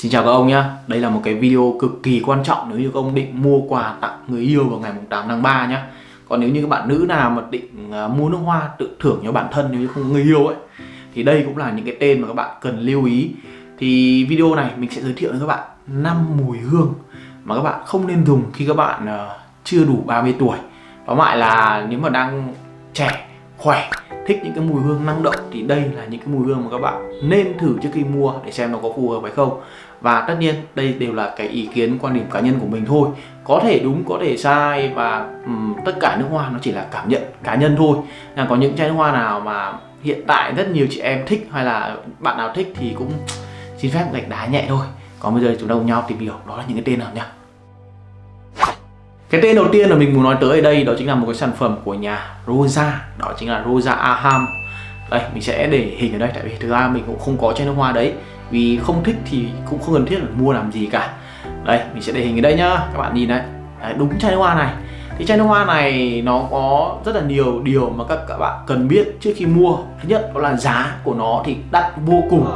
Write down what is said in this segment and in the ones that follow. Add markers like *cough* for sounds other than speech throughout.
Xin chào các ông nhé Đây là một cái video cực kỳ quan trọng nếu như các ông định mua quà tặng người yêu vào ngày 8 tháng 3 nhé Còn nếu như các bạn nữ nào mà định à, mua nước hoa tự thưởng cho bản thân nếu như không có người yêu ấy Thì đây cũng là những cái tên mà các bạn cần lưu ý. Thì video này mình sẽ giới thiệu với các bạn 5 mùi hương mà các bạn không nên dùng khi các bạn à, chưa đủ 30 tuổi. Đó lại là nếu mà đang trẻ, khỏe thích những cái mùi hương năng động thì đây là những cái mùi hương mà các bạn nên thử trước khi mua để xem nó có phù hợp hay không. Và tất nhiên đây đều là cái ý kiến quan điểm cá nhân của mình thôi. Có thể đúng có thể sai và um, tất cả nước hoa nó chỉ là cảm nhận cá nhân thôi. Là có những chai nước hoa nào mà hiện tại rất nhiều chị em thích hay là bạn nào thích thì cũng xin phép gạch đá nhẹ thôi. Còn bây giờ chúng ta cùng nhau tìm hiểu đó là những cái tên nào nhá cái tên đầu tiên là mình muốn nói tới ở đây đó chính là một cái sản phẩm của nhà Rosa. Đó chính là Rosa Aham. Đây mình sẽ để hình ở đây tại vì thực ra mình cũng không có chai nước hoa đấy. Vì không thích thì cũng không cần thiết là mua làm gì cả. Đây mình sẽ để hình ở đây nhá. Các bạn nhìn đấy, đấy đúng chai nước hoa này. Thì chai nước hoa này nó có rất là nhiều điều mà các các bạn cần biết trước khi mua. Thứ nhất đó là giá của nó thì đắt vô cùng.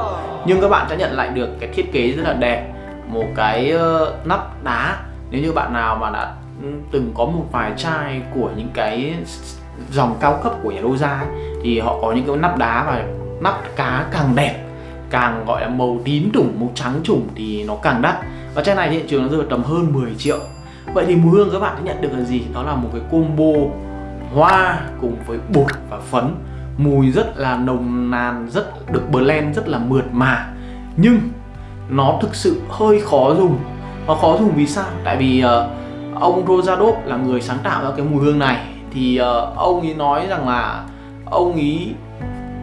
Nhưng các bạn sẽ nhận lại được cái thiết kế rất là đẹp. Một cái uh, nắp đá. Nếu như bạn nào mà đã từng có một vài chai của những cái dòng cao cấp của nhà Rosa ấy, thì họ có những cái nắp đá và nắp cá càng đẹp càng gọi là màu tím trùng màu trắng trùng thì nó càng đắt. Và chai này hiện trường nó rơi vào tầm hơn 10 triệu. Vậy thì mùi hương các bạn sẽ nhận được là gì? Đó là một cái combo hoa cùng với bột và phấn. Mùi rất là nồng nàn rất được blend rất là mượt mà. Nhưng nó thực sự hơi khó dùng. Nó khó dùng vì sao? Tại vì uh, ông Rosadov là người sáng tạo ra cái mùi hương này. Thì uh, ông ấy nói rằng là ông ấy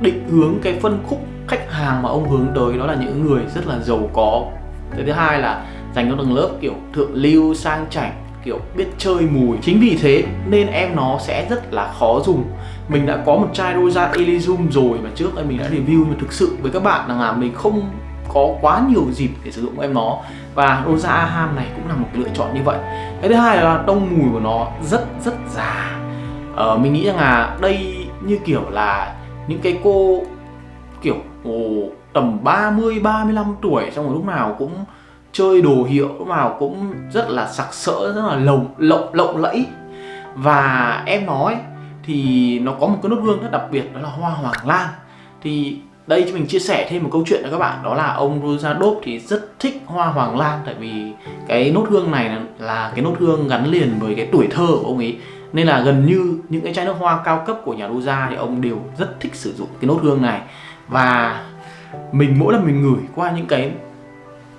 định hướng cái phân khúc khách hàng mà ông hướng tới đó là những người rất là giàu có. Cái thứ hai là dành cho tầng lớp kiểu thượng lưu sang chảnh kiểu biết chơi mùi. Chính vì thế nên em nó sẽ rất là khó dùng. Mình đã có một chai Rosa Elysium rồi mà trước đây mình đã review. Nhưng thực sự với các bạn là mình không có quá nhiều dịp để sử dụng em nó và Rosa Aham này cũng là một lựa chọn như vậy. Cái thứ hai là tông mùi của nó rất rất già. Ờ, mình nghĩ rằng là đây như kiểu là những cái cô kiểu ồ, tầm 30 35 tuổi trong rồi lúc nào cũng chơi đồ hiệu lúc nào cũng rất là sặc sỡ rất là lồng lộng lộng lẫy. Và em nói thì nó có một cái nốt hương rất đặc biệt đó là hoa hoàng lan. Thì đây cho mình chia sẻ thêm một câu chuyện cho các bạn. Đó là ông Rosadov thì rất thích hoa hoàng lan tại vì cái nốt hương này là cái nốt hương gắn liền với cái tuổi thơ của ông ấy. Nên là gần như những cái chai nước hoa cao cấp của nhà Rosa thì ông đều rất thích sử dụng cái nốt hương này. Và mình mỗi lần mình ngửi qua những cái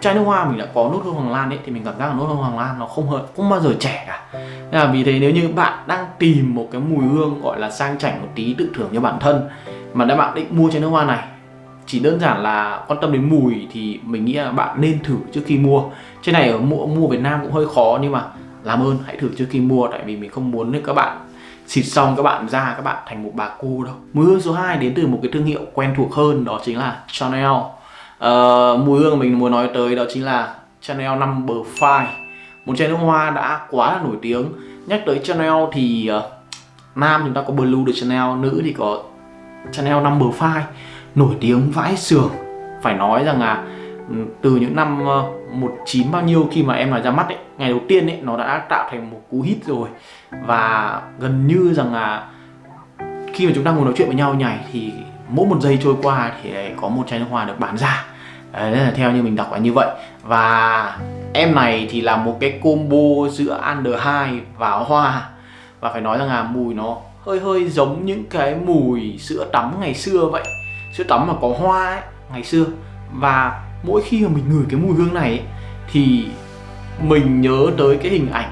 chai nước hoa mình đã có nốt hương hoàng lan ấy thì mình cảm giác là nốt hương hoàng lan nó không hợp, không bao giờ trẻ cả. Nên là vì thế nếu như bạn đang tìm một cái mùi hương gọi là sang chảnh một tí tự thưởng cho bản thân mà đã bạn định mua chai nước hoa này chỉ đơn giản là quan tâm đến mùi thì mình nghĩ là bạn nên thử trước khi mua. Trên này ở mua mua Việt Nam cũng hơi khó nhưng mà làm ơn hãy thử trước khi mua tại vì mình không muốn các bạn xịt xong các bạn ra các bạn thành một bà cô đâu. Mùi hương số 2 đến từ một cái thương hiệu quen thuộc hơn đó chính là Chanel. Uh, mùi hương mình muốn nói tới đó chính là Chanel Number 5 một chai nước hoa đã quá là nổi tiếng. Nhắc tới Chanel thì uh, nam chúng ta có Blue de Chanel nữ thì có Chanel Number 5 nổi tiếng vãi sưởng phải nói rằng là ừ, từ những năm ờ, 19 bao nhiêu khi mà em nói ra mắt ấy, ngày đầu tiên ấy nó đã tạo thành một cú hit rồi. Và gần như rằng là khi mà chúng ta ngồi nói chuyện với nhau nhảy thì mỗi một giây trôi qua thì có một chai nước hoa được bán ra. Đấy là theo như mình đọc là như vậy. Và em này thì là một cái combo giữa Under 2 và hoa. Và phải nói rằng là mùi nó hơi hơi giống những cái mùi sữa tắm ngày xưa vậy sữa tắm mà có hoa ấy ngày xưa. Và mỗi khi mà mình ngửi cái mùi hương này ấy, thì mình nhớ tới cái hình ảnh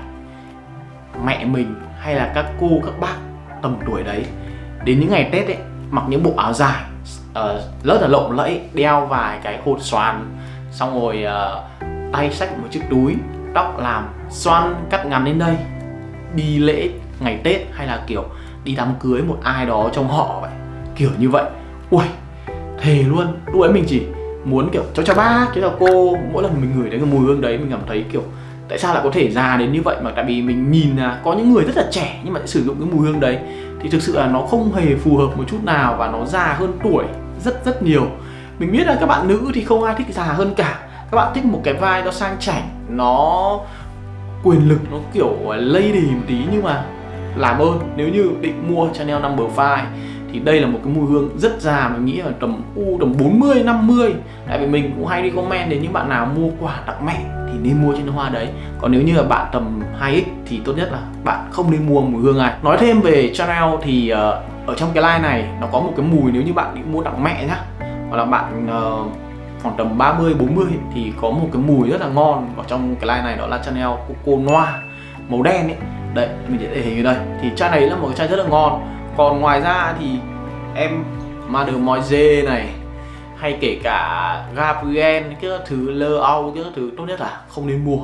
mẹ mình hay là các cô các bác tầm tuổi đấy đến những ngày tết ấy mặc những bộ áo dài uh, rất là lộng lẫy đeo vài cái hột xoàn xong rồi uh, tay xách một chiếc túi tóc làm xoăn cắt ngắn đến đây đi lễ ngày tết hay là kiểu đi đám cưới một ai đó trong họ vậy kiểu như vậy. Ui thề luôn, lúc ấy mình chỉ muốn kiểu cháu chào bác cháu chào cô. Mỗi lần mình ngửi đến cái mùi hương đấy, mình cảm thấy kiểu, tại sao lại có thể già đến như vậy mà? Tại vì mình nhìn là có những người rất là trẻ nhưng mà sử dụng cái mùi hương đấy. Thì thực sự là nó không hề phù hợp một chút nào và nó già hơn tuổi rất rất nhiều. Mình biết là các bạn nữ thì không ai thích già hơn cả. Các bạn thích một cái vai nó sang chảnh, nó quyền lực, nó kiểu lady một tí nhưng mà làm ơn. Nếu như định mua Chanel number 5 thì đây là một cái mùi hương rất già mình nghĩ là tầm u tầm 40 50 tại vì mình cũng hay đi comment đến những bạn nào mua quà tặng mẹ thì nên mua trên hoa đấy. Còn nếu như là bạn tầm 2x thì tốt nhất là bạn không nên mua mùi hương này. Nói thêm về Chanel thì uh, ở trong cái line này nó có một cái mùi nếu như bạn định mua tặng mẹ nhá. Hoặc là bạn uh, khoảng tầm 30 40 thì có một cái mùi rất là ngon ở trong cái line này đó là Chanel Coco Noir màu đen ấy. Đây mình sẽ để hình ở đây. Thì chai này là một cái chai rất là ngon còn ngoài ra thì em mà được mọi dê này hay kể cả Gabriel cái thứ lơ au cái thứ tốt nhất là không nên mua.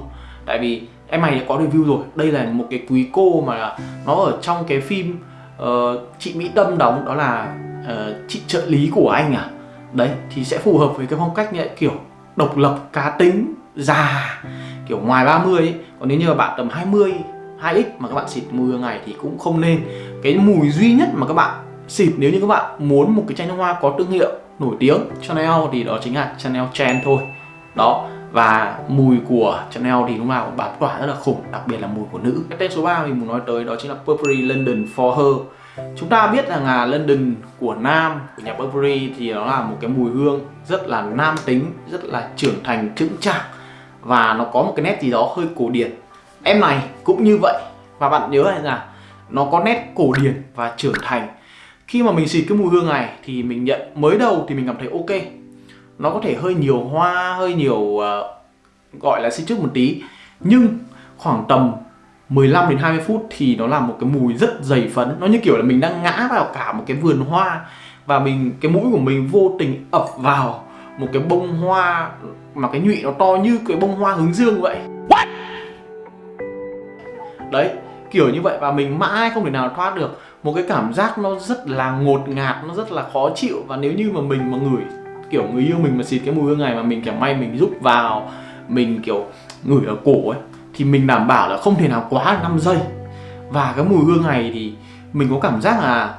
Tại vì em này có review rồi đây là một cái quý cô mà nó ở trong cái phim uh, chị Mỹ Tâm đóng đó là uh, chị trợ lý của anh à. Đấy thì sẽ phù hợp với cái phong cách như vậy kiểu độc lập cá tính già kiểu ngoài 30 ấy. Còn nếu như là bạn tầm 20 2x mà các bạn xịt mùi ngày thì cũng không nên cái mùi duy nhất mà các bạn xịt nếu như các bạn muốn một cái chai nước hoa có thương hiệu nổi tiếng, Chanel thì đó chính là Chanel Chen thôi. Đó, và mùi của Chanel thì lúc nào cũng bám tỏa rất là khủng, đặc biệt là mùi của nữ. Cái tên số 3 mình muốn nói tới đó chính là Burberry London for Her. Chúng ta biết rằng là London của nam, của nhà Burberry thì nó là một cái mùi hương rất là nam tính, rất là trưởng thành trưởng chạc. Và nó có một cái nét gì đó hơi cổ điển. Em này cũng như vậy. Và bạn nhớ là nó có nét cổ điển và trưởng thành. Khi mà mình xịt cái mùi hương này thì mình nhận mới đầu thì mình cảm thấy ok. Nó có thể hơi nhiều hoa hơi nhiều uh, gọi là xịt trước một tí. Nhưng khoảng tầm 15 đến 20 phút thì nó là một cái mùi rất dày phấn. Nó như kiểu là mình đang ngã vào cả một cái vườn hoa và mình cái mũi của mình vô tình ập vào một cái bông hoa mà cái nhụy nó to như cái bông hoa hướng dương vậy. What? đấy kiểu như vậy và mình mãi không thể nào thoát được. Một cái cảm giác nó rất là ngột ngạt, nó rất là khó chịu. Và nếu như mà mình mà ngửi, kiểu người yêu mình mà xịt cái mùi hương này mà mình kiểu may mình rút vào, mình kiểu ngửi ở cổ ấy, thì mình đảm bảo là không thể nào quá 5 giây. Và cái mùi hương này thì mình có cảm giác là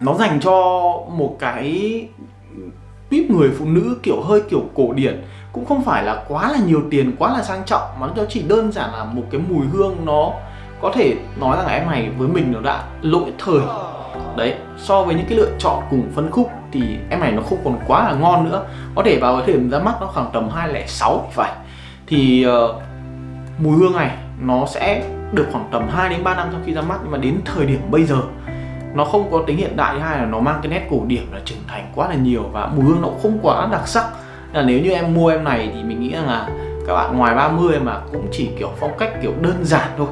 nó dành cho một cái tuyếp người phụ nữ kiểu hơi kiểu cổ điển. Cũng không phải là quá là nhiều tiền, quá là sang trọng, mà nó chỉ đơn giản là một cái mùi hương nó có thể nói rằng em này với mình nó đã lỗi thời. Đấy so với những cái lựa chọn cùng phân khúc thì em này nó không còn quá là ngon nữa. Có thể vào cái thời điểm ra mắt nó khoảng tầm 206 phải. Thì uh, mùi hương này nó sẽ được khoảng tầm 2 đến 3 năm sau khi ra mắt. Nhưng mà đến thời điểm bây giờ nó không có tính hiện đại hay là nó mang cái nét cổ điển là trưởng thành quá là nhiều và mùi hương nó cũng không quá đặc sắc. Là nếu như em mua em này thì mình nghĩ rằng là các bạn ngoài 30 mà cũng chỉ kiểu phong cách kiểu đơn giản thôi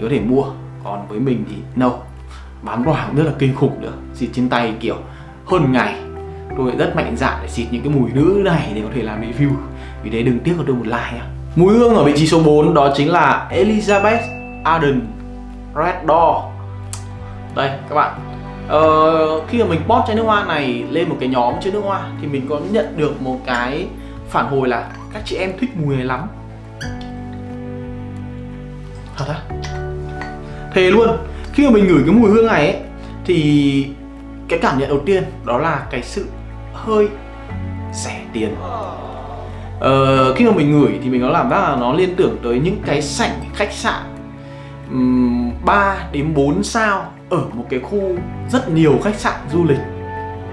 thì có thể mua. Còn với mình thì no. Bán quả cũng rất là kinh khủng nữa. Xịt trên tay kiểu hơn ngày. Tôi rất mạnh dạn để xịt những cái mùi nữ này để có thể làm review. Vì thế đừng tiếc cho tôi một like nhá. Mùi hương ở vị trí số 4 đó chính là Elizabeth Arden Red Door. Đây các bạn. Ờ, Khi mà mình post chai nước hoa này lên một cái nhóm chai nước hoa Thì mình có nhận được một cái phản hồi là Các chị em thích mùi này lắm. Thật á? Thề luôn Khi mà mình ngửi cái mùi hương này ấy, Thì cái cảm nhận đầu tiên đó là cái sự hơi rẻ tiền. Ờ, khi mà mình ngửi thì mình có làm giác là nó liên tưởng tới những cái sảnh khách sạn um, 3 đến 4 sao ở một cái khu rất nhiều khách sạn du lịch.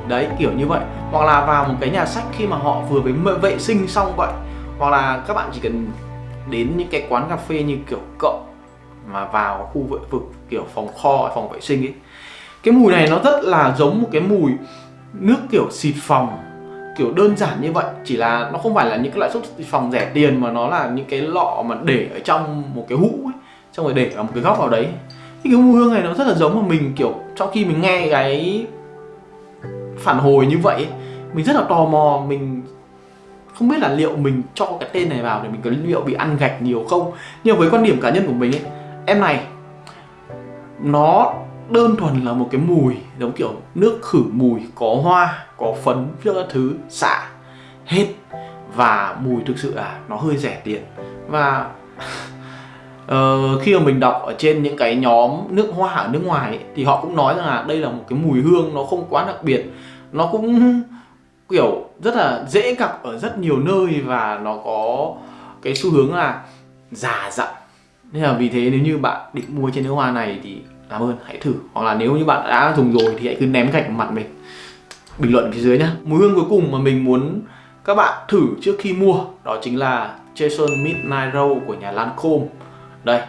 Đấy kiểu như vậy. Hoặc là vào một cái nhà sách khi mà họ vừa mới vệ sinh xong vậy. Hoặc là các bạn chỉ cần đến những cái quán cà phê như kiểu cộng mà vào khu vệ vực kiểu phòng kho phòng vệ sinh ấy. Cái mùi này nó rất là giống một cái mùi nước kiểu xịt phòng kiểu đơn giản như vậy. Chỉ là nó không phải là những cái loại xịt phòng rẻ tiền mà nó là những cái lọ mà để ở trong một cái hũ ấy xong rồi để ở một cái góc nào đấy. Cái mùi hương này nó rất là giống mà mình kiểu trong khi mình nghe cái phản hồi như vậy ấy, mình rất là tò mò. Mình không biết là liệu mình cho cái tên này vào thì mình có liệu bị ăn gạch nhiều không. Nhưng với quan điểm cá nhân của mình ấy em này nó đơn thuần là một cái mùi giống kiểu nước khử mùi có hoa có phấn các thứ xạ hết. Và mùi thực sự là nó hơi rẻ tiền. Và uh, *laughs* khi mà mình đọc ở trên những cái nhóm nước hoa ở nước ngoài ấy, thì họ cũng nói rằng là đây là một cái mùi hương nó không quá đặc biệt. Nó cũng *laughs* kiểu rất là dễ gặp ở rất nhiều nơi và nó có cái xu hướng là già dặn nên là vì thế nếu như bạn định mua trên nước hoa này thì làm ơn hãy thử. Hoặc là nếu như bạn đã dùng rồi thì hãy cứ ném gạch mặt mình. Bình luận phía dưới nhá. Mùi hương cuối cùng mà mình muốn các bạn thử trước khi mua đó chính là Jason Midnight Rose của nhà Lancome. Đây.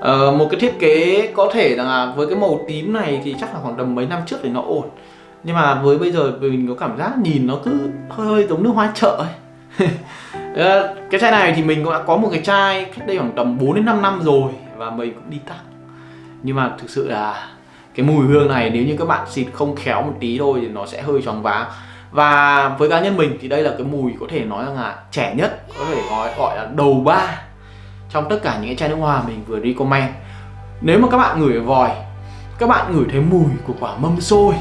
Ờ, một cái thiết kế có thể là với cái màu tím này thì chắc là khoảng tầm mấy năm trước thì nó ổn. Nhưng mà với bây giờ mình có cảm giác nhìn nó cứ hơi, hơi giống nước hoa chợ ấy. *laughs* Ờ, cái chai này thì mình cũng đã có một cái chai cách đây khoảng tầm 4 đến 5 năm rồi và mình cũng đi tặng. Nhưng mà thực sự là cái mùi hương này nếu như các bạn xịt không khéo một tí thôi thì nó sẽ hơi choáng váng. Và với cá nhân mình thì đây là cái mùi có thể nói rằng là trẻ nhất, có thể gọi gọi là đầu ba trong tất cả những cái chai nước hoa mình vừa recommend. Nếu mà các bạn ngửi vòi, các bạn ngửi thấy mùi của quả mâm xôi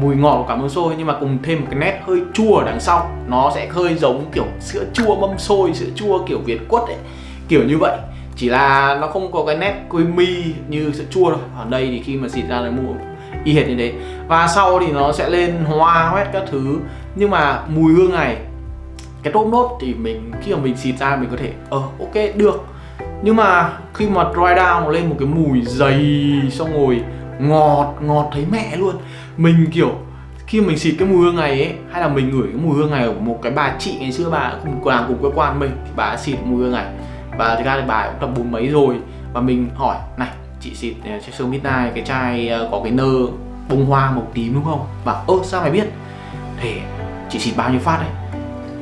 mùi ngọt của quả mâm xôi, nhưng mà cùng thêm một cái nét hơi chua ở đằng sau. Nó sẽ hơi giống kiểu sữa chua mâm xôi, sữa chua kiểu việt quất ấy, kiểu như vậy. Chỉ là nó không có cái nét creamy như sữa chua thôi ở đây thì khi mà xịt ra là mùi y hệt như thế. Và sau thì nó sẽ lên hoa hoét các thứ. Nhưng mà mùi hương này, cái top nốt thì mình, khi mà mình xịt ra mình có thể ờ ok, được. Nhưng mà khi mà dry down nó lên một cái mùi dày, xong rồi ngọt ngọt thấy mẹ luôn. Mình, kiểu, khi mình xịt cái mùi hương này ấy, hay là mình ngửi cái mùi hương này của một cái bà chị ngày xưa bà cùng làm cùng cơ quan mình, thì bà xịt mùi hương này. Và thực ra thì bà cũng tập bốn mấy rồi, và mình hỏi, này, chị xịt ờ, Chester Midnight cái chai ờ, có cái nơ bông hoa màu tím đúng không? Bảo, ơ, sao mày biết? Thế chị xịt bao nhiêu phát đấy?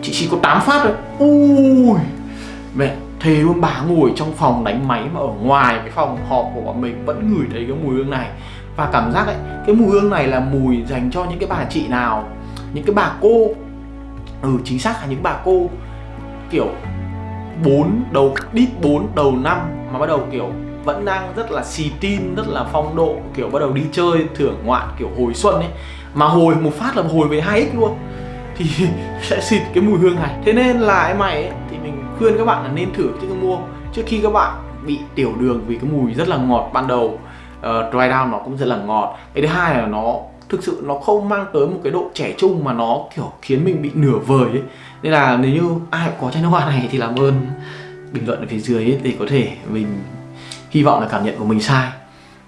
Chị xịt có 8 phát rồi ui, mẹ thề luôn bà ngồi trong phòng đánh máy mà ở ngoài cái phòng họp của bọn mình vẫn ngửi thấy cái mùi hương này. Và cảm giác ấy cái mùi hương này là mùi dành cho những cái bà chị nào những cái bà cô. Ừ chính xác là những bà cô kiểu 4 đầu đít 4 đầu năm mà bắt đầu kiểu vẫn đang rất là xì tin rất là phong độ kiểu bắt đầu đi chơi thưởng ngoạn kiểu hồi xuân ấy. Mà hồi một phát là hồi về 2x luôn. Thì *laughs* sẽ xịt cái mùi hương này. Thế nên là em mày ấy, khuyên các bạn là nên thử trước khi mua. Trước khi các bạn bị tiểu đường vì cái mùi rất là ngọt ban đầu uh, dry down nó cũng rất là ngọt. Cái thứ hai là nó thực sự nó không mang tới một cái độ trẻ trung mà nó kiểu khiến mình bị nửa vời ấy. Nên là nếu như ai có chai nước hoa này thì làm ơn bình luận ở phía dưới ấy, để có thể mình hy vọng là cảm nhận của mình sai.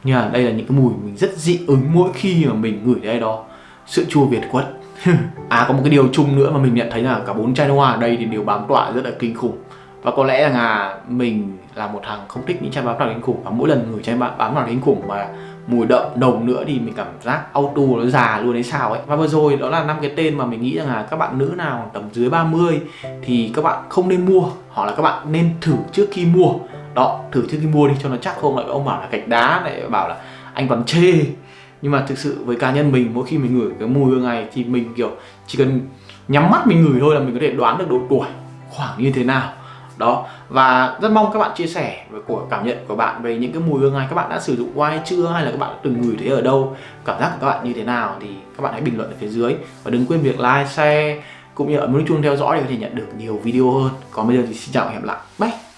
Nhưng mà đây là những cái mùi mình rất dị ứng mỗi khi mà mình ngửi đây đó. Sữa chua việt quất à có một cái điều chung nữa mà mình nhận thấy là cả bốn chai nước hoa ở đây thì đều bám tọa rất là kinh khủng. Và có lẽ là mình là một thằng không thích những chai bám tọa kinh khủng. Và mỗi lần ngửi chai bám tọa kinh khủng mà mùi đậm, nồng nữa thì mình cảm giác auto nó già luôn đấy sao ấy. Và vừa rồi đó là năm cái tên mà mình nghĩ rằng là các bạn nữ nào tầm dưới 30 thì các bạn không nên mua, hoặc là các bạn nên thử trước khi mua. Đó, thử trước khi mua đi cho nó chắc. Không, lại ông bảo là gạch đá, lại bảo là anh còn chê. Nhưng mà thực sự với cá nhân mình, mỗi khi mình ngửi cái mùi hương này thì mình, kiểu, chỉ cần nhắm mắt mình ngửi thôi là mình có thể đoán được độ tuổi khoảng như thế nào. Đó, và rất mong các bạn chia sẻ về của, cảm nhận của bạn về những cái mùi hương này. Các bạn đã sử dụng qua hay chưa? Hay là các bạn đã từng ngửi thấy ở đâu? Cảm giác của các bạn như thế nào? Thì các bạn hãy bình luận ở phía dưới. Và đừng quên việc like, share, cũng như ấn nút chuông theo dõi để có thể nhận được nhiều video hơn. Còn bây giờ thì xin chào và hẹn gặp lại. Bye!